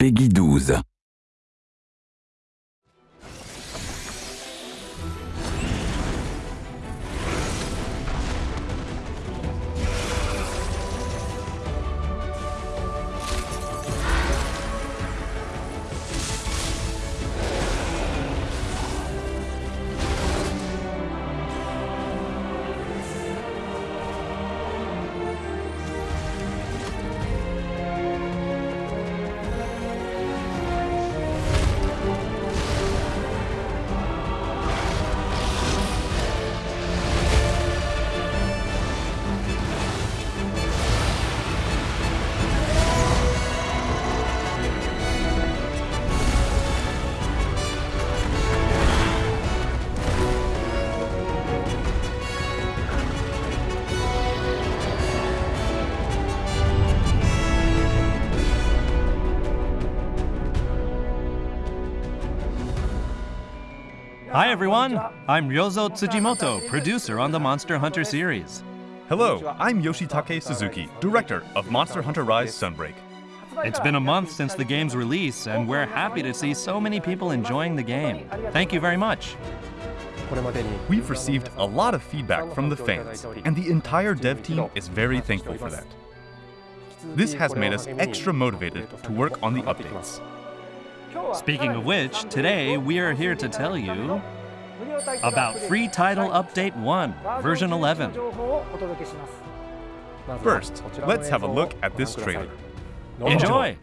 Peggy 12. Hi everyone, I'm Ryozo Tsujimoto, producer on the Monster Hunter series. Hello, I'm Yoshitake Suzuki, director of Monster Hunter Rise Sunbreak. It's been a month since the game's release, and we're happy to see so many people enjoying the game. Thank you very much. We've received a lot of feedback from the fans, and the entire dev team is very thankful for that. This has made us extra motivated to work on the updates. Speaking of which, today we are here to tell you about Free Title Update 1, version 11. First, let's have a look at this trailer. Enjoy!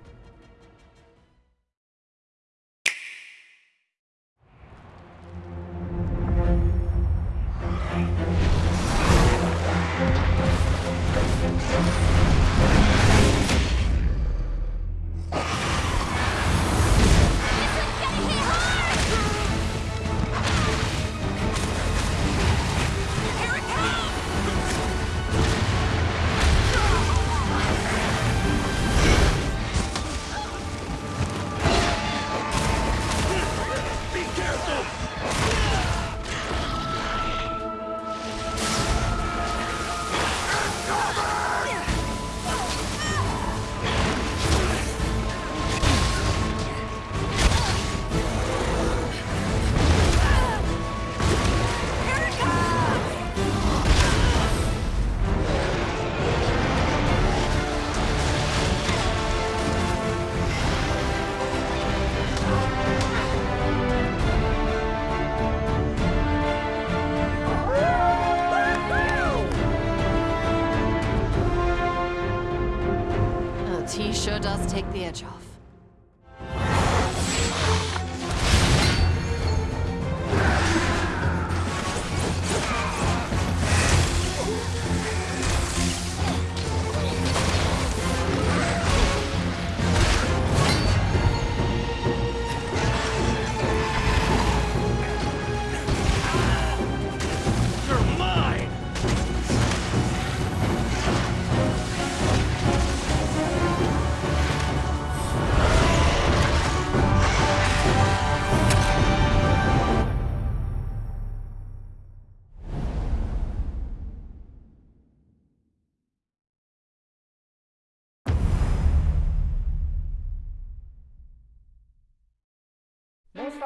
Does take the edge off.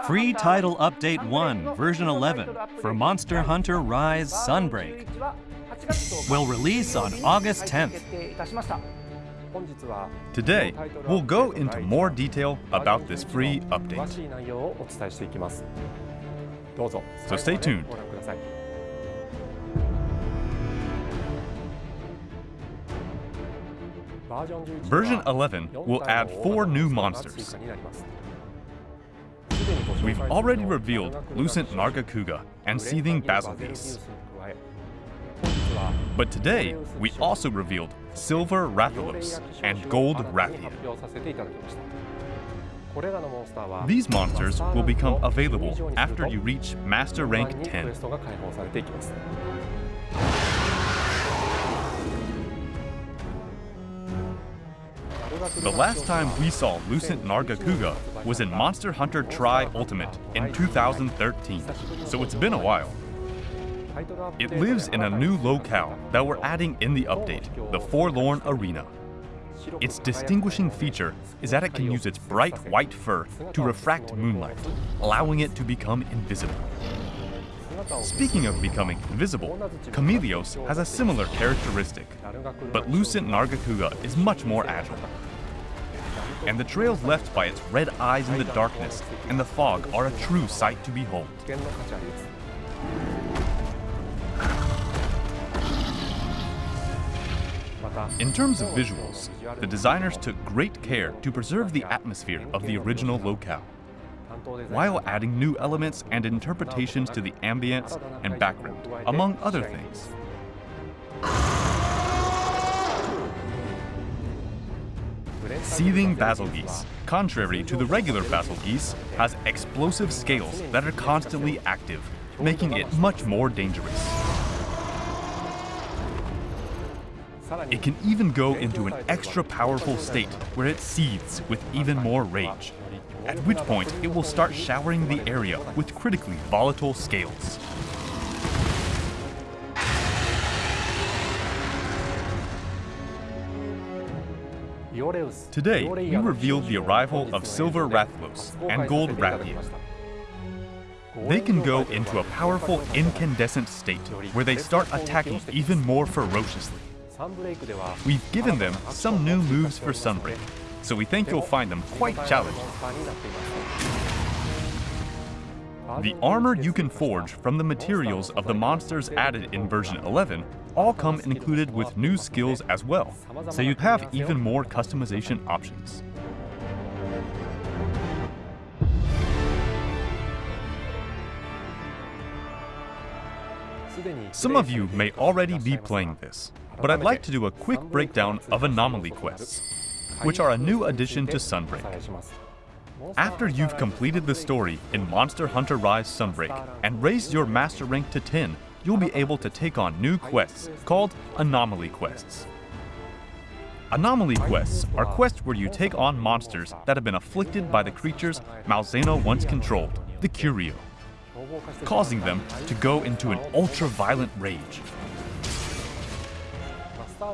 Free Title Update 1, version 11 for Monster Hunter Rise Sunbreak will release on August 10th. Today, we'll go into more detail about this free update. So stay tuned. Version 11 will add four new monsters. We've already revealed Lucent Nargacuga and Seething Bazelgeuse. But today, we also revealed Silver Rathalos and Gold Rathian. These monsters will become available after you reach Master Rank 10. The last time we saw Lucent Nargacuga was in Monster Hunter Tri Ultimate in 2013, so it's been a while. It lives in a new locale that we're adding in the update, the Forlorn Arena. Its distinguishing feature is that it can use its bright white fur to refract moonlight, allowing it to become invisible. Speaking of becoming invisible, Chameleos has a similar characteristic, but Lucent Nargacuga is much more agile. And the trails left by its red eyes in the darkness and the fog are a true sight to behold. In terms of visuals, the designers took great care to preserve the atmosphere of the original locale, while adding new elements and interpretations to the ambience and background, among other things. Seething Bazelgeuse, contrary to the regular Bazelgeuse, has explosive scales that are constantly active, making it much more dangerous. It can even go into an extra powerful state where it seethes with even more rage, at which point it will start showering the area with critically volatile scales. Today, we revealed the arrival of Silver Rathalos and Gold Rathian. They can go into a powerful incandescent state where they start attacking even more ferociously. We've given them some new moves for Sunbreak, so we think you'll find them quite challenging. The armor you can forge from the materials of the monsters added in version 11 all come included with new skills as well, so you have even more customization options. Some of you may already be playing this, but I'd like to do a quick breakdown of Anomaly Quests, which are a new addition to Sunbreak. After you've completed the story in Monster Hunter Rise Sunbreak and raised your master rank to 10, you'll be able to take on new quests called Anomaly Quests. Anomaly quests are quests where you take on monsters that have been afflicted by the creatures Malzeno once controlled, the Qurio, causing them to go into an ultra-violent rage.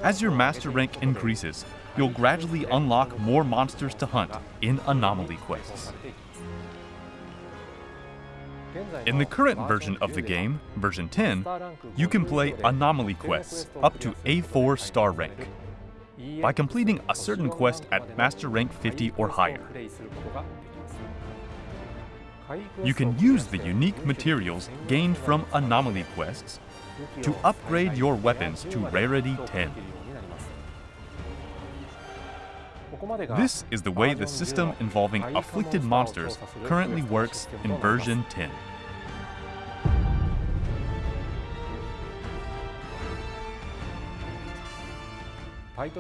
As your master rank increases, you'll gradually unlock more monsters to hunt in Anomaly quests. In the current version of the game, version 10, you can play Anomaly quests up to A4 star rank by completing a certain quest at Master Rank 50 or higher. You can use the unique materials gained from Anomaly quests to upgrade your weapons to Rarity 10. This is the way the system involving afflicted monsters currently works in version 10.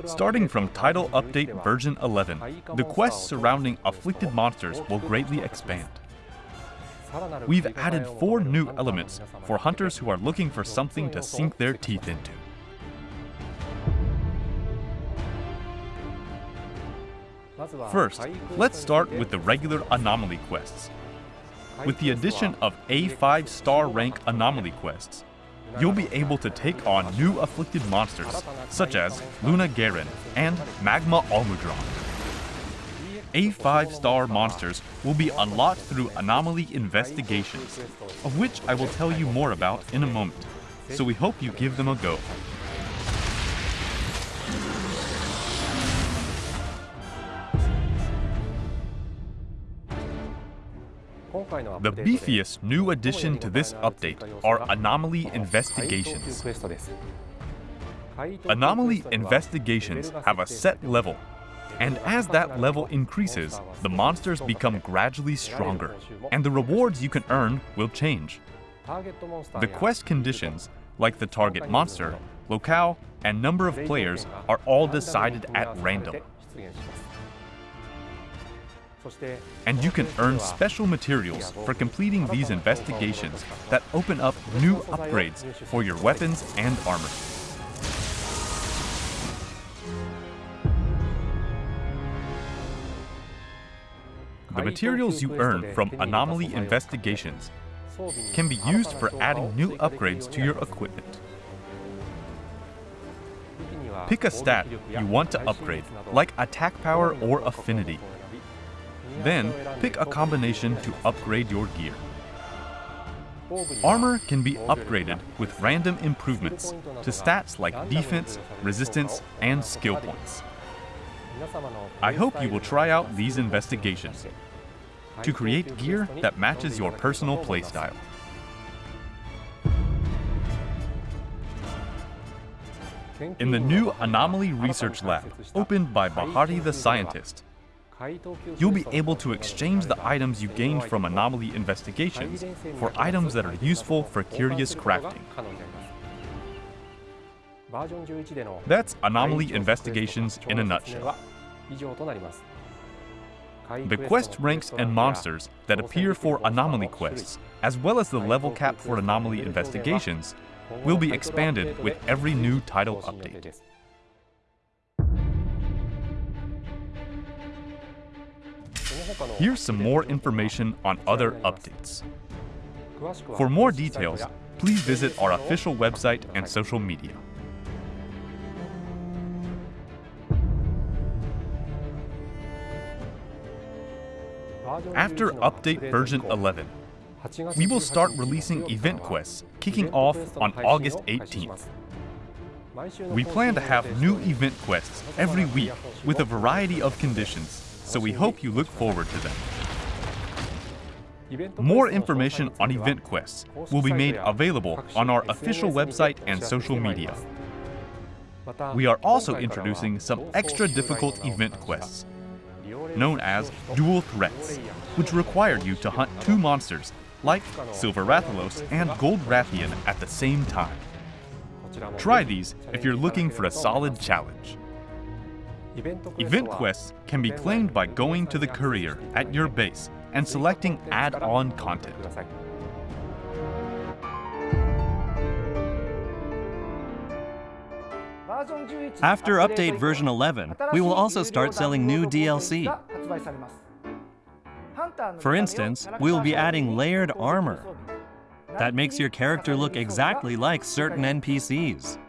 Starting from Title Update version 11, the quests surrounding afflicted monsters will greatly expand. We've added four new elements for hunters who are looking for something to sink their teeth into. First, let's start with the regular anomaly quests. With the addition of A5 star rank anomaly quests, you'll be able to take on new afflicted monsters, such as Lunagaron and Magma Almudron. A5 star monsters will be unlocked through anomaly investigations, of which I will tell you more about in a moment, so we hope you give them a go. The beefiest new addition to this update are Anomaly Investigations. Anomaly Investigations have a set level, and as that level increases, the monsters become gradually stronger, and the rewards you can earn will change. The quest conditions, like the target monster, locale, and number of players, are all decided at random. And you can earn special materials for completing these investigations that open up new upgrades for your weapons and armor. The materials you earn from anomaly investigations can be used for adding new upgrades to your equipment. Pick a stat you want to upgrade, like attack power or affinity. Then, pick a combination to upgrade your gear. Armor can be upgraded with random improvements to stats like defense, resistance, and skill points. I hope you will try out these investigations to create gear that matches your personal playstyle. In the new Anomaly Research Lab, opened by Bahari the scientist, you'll be able to exchange the items you gained from anomaly investigations for items that are useful for Qurious crafting. That's anomaly investigations in a nutshell. The quest ranks and monsters that appear for anomaly quests, as well as the level cap for anomaly investigations, will be expanded with every new title update. Here's some more information on other updates. For more details, please visit our official website and social media. After update version 11, we will start releasing event quests, kicking off on August 18th. We plan to have new event quests every week with a variety of conditions, so we hope you look forward to them. More information on event quests will be made available on our official website and social media. Uh, we are also introducing some extra difficult event quests, known as dual threats, which require you to hunt two monsters like Silver Rathalos and Gold Rathian at the same time. Try these if you're looking for a solid challenge. Event quests can be claimed by going to the courier at your base and selecting add-on content. After update version 11, we will also start selling new DLC. For instance, we will be adding layered armor. That makes your character look exactly like certain NPCs.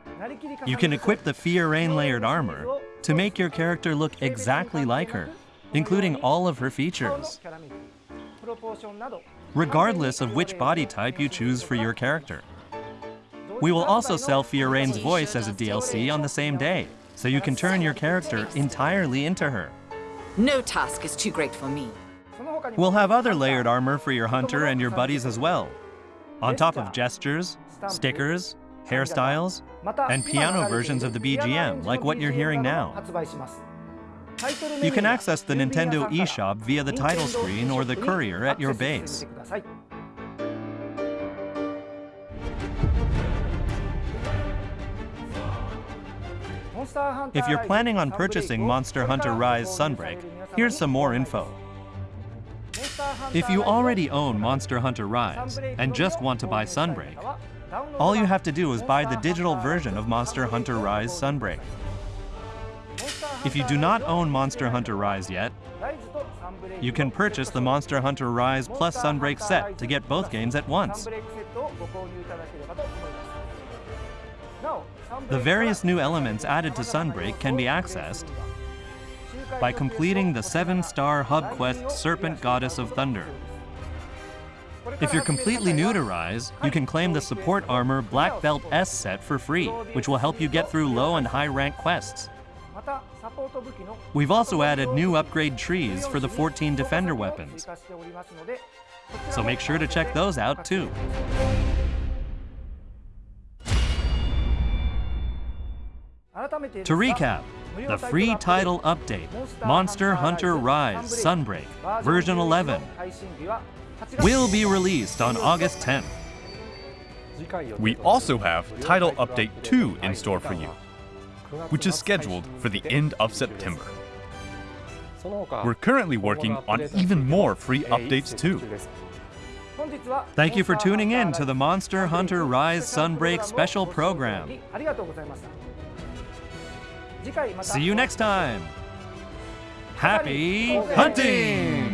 You can equip the Fiorayne layered armor to make your character look exactly like her, including all of her features, regardless of which body type you choose for your character. We will also sell Fiorayne's voice as a DLC on the same day, so you can turn your character entirely into her. No task is too great for me. We'll have other layered armor for your hunter and your buddies as well, on top of gestures, stickers, hairstyles, and piano versions of the BGM, like what you're hearing now. You can access the Nintendo eShop via the title screen or the courier at your base. If you're planning on purchasing Monster Hunter Rise Sunbreak, here's some more info. If you already own Monster Hunter Rise and just want to buy Sunbreak, all you have to do is buy the digital version of Monster Hunter Rise Sunbreak. If you do not own Monster Hunter Rise yet, you can purchase the Monster Hunter Rise plus Sunbreak set to get both games at once. The various new elements added to Sunbreak can be accessed by completing the 7-star hub quest Serpent Goddess of Thunder. If you're completely new to Rise, you can claim the support armor Black Belt S set for free, which will help you get through low and high rank quests. We've also added new upgrade trees for the 14 Defender weapons, so make sure to check those out too. To recap, the free title update, Monster Hunter Rise Sunbreak, version 11, will be released on August 10th. We also have Title Update 2 in store for you, which is scheduled for the end of September. We're currently working on even more free updates too. Thank you for tuning in to the Monster Hunter Rise Sunbreak special program. See you next time. Happy hunting!